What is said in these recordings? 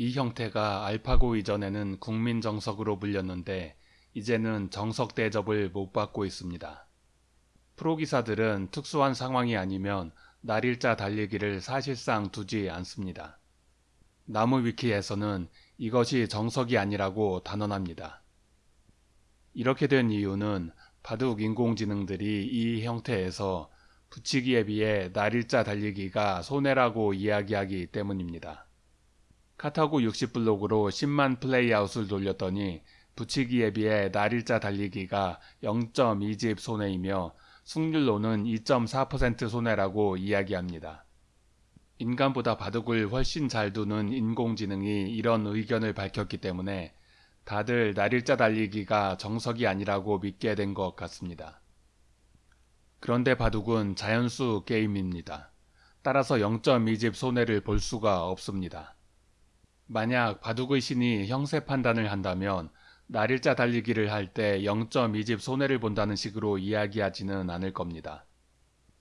이 형태가 알파고 이전에는 국민 정석으로 불렸는데 이제는 정석 대접을 못 받고 있습니다. 프로기사들은 특수한 상황이 아니면 날일자 달리기를 사실상 두지 않습니다. 나무 위키에서는 이것이 정석이 아니라고 단언합니다. 이렇게 된 이유는 바둑 인공지능들이 이 형태에서 붙이기에 비해 날일자 달리기가 손해라고 이야기하기 때문입니다. 카타고 60블록으로 10만 플레이아웃을 돌렸더니 붙이기에 비해 날일자 달리기가 0.2집 손해이며 승률로는 2.4% 손해라고 이야기합니다. 인간보다 바둑을 훨씬 잘 두는 인공지능이 이런 의견을 밝혔기 때문에 다들 날일자 달리기가 정석이 아니라고 믿게 된 것 같습니다. 그런데 바둑은 자연수 게임입니다. 따라서 0.2집 손해를 볼 수가 없습니다. 만약 바둑의 신이 형세 판단을 한다면 날일자 달리기를 할 때 0.2집 손해를 본다는 식으로 이야기하지는 않을 겁니다.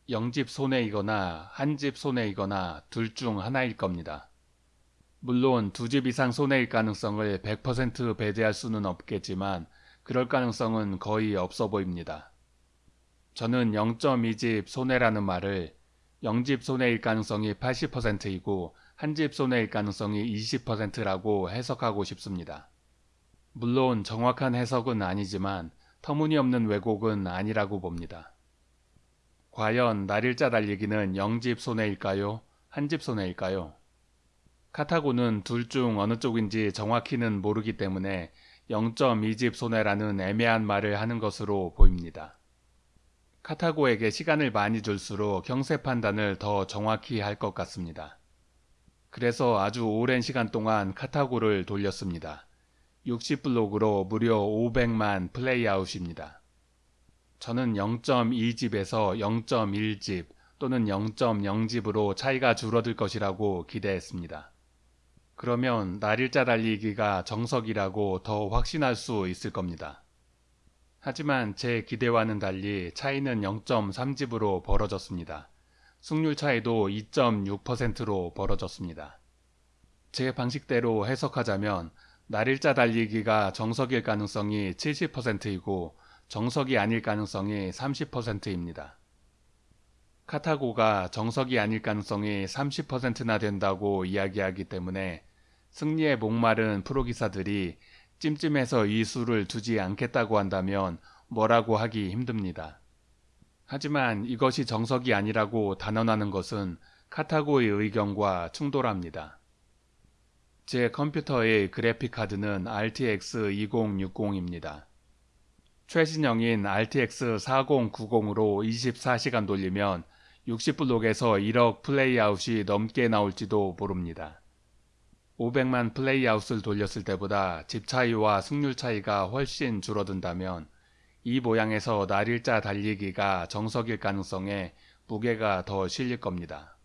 0집 손해이거나 한집 손해이거나 둘 중 하나일 겁니다. 물론 두집 이상 손해일 가능성을 100% 배제할 수는 없겠지만 그럴 가능성은 거의 없어 보입니다. 저는 0.2집 손해라는 말을 0집 손해일 가능성이 80%이고 한집 손해일 가능성이 20%라고 해석하고 싶습니다. 물론 정확한 해석은 아니지만 터무니없는 왜곡은 아니라고 봅니다. 과연 날일자 달리기는 0집 손해일까요? 한집 손해일까요? 카타고는 둘 중 어느 쪽인지 정확히는 모르기 때문에 0.2집 손해라는 애매한 말을 하는 것으로 보입니다. 카타고에게 시간을 많이 줄수록 형세 판단을 더 정확히 할 것 같습니다. 그래서 아주 오랜 시간 동안 카타고를 돌렸습니다. 60블록으로 무려 500만 플레이아웃입니다. 저는 0.2집에서 0.1집 또는 0.0집으로 차이가 줄어들 것이라고 기대했습니다. 그러면 날일자 달리기가 정석이라고 더 확신할 수 있을 겁니다. 하지만 제 기대와는 달리 차이는 0.3집으로 벌어졌습니다. 승률 차이도 2.6%로 벌어졌습니다. 제 방식대로 해석하자면 날일자 달리기가 정석일 가능성이 70%이고 정석이 아닐 가능성이 30%입니다. 카타고가 정석이 아닐 가능성이 30%나 된다고 이야기하기 때문에 승리에 목마른 프로기사들이 찜찜해서 이 수를 두지 않겠다고 한다면 뭐라고 하기 힘듭니다. 하지만 이것이 정석이 아니라고 단언하는 것은 카타고의 의견과 충돌합니다. 제 컴퓨터의 그래픽 카드는 RTX 2060입니다. 최신형인 RTX 4090으로 24시간 돌리면 60블록에서 1억 플레이아웃이 넘게 나올지도 모릅니다. 500만 플레이아웃을 돌렸을 때보다 집 차이와 승률 차이가 훨씬 줄어든다면 이 모양에서 날일자 달리기가 정석일 가능성에 무게가 더 실릴 겁니다.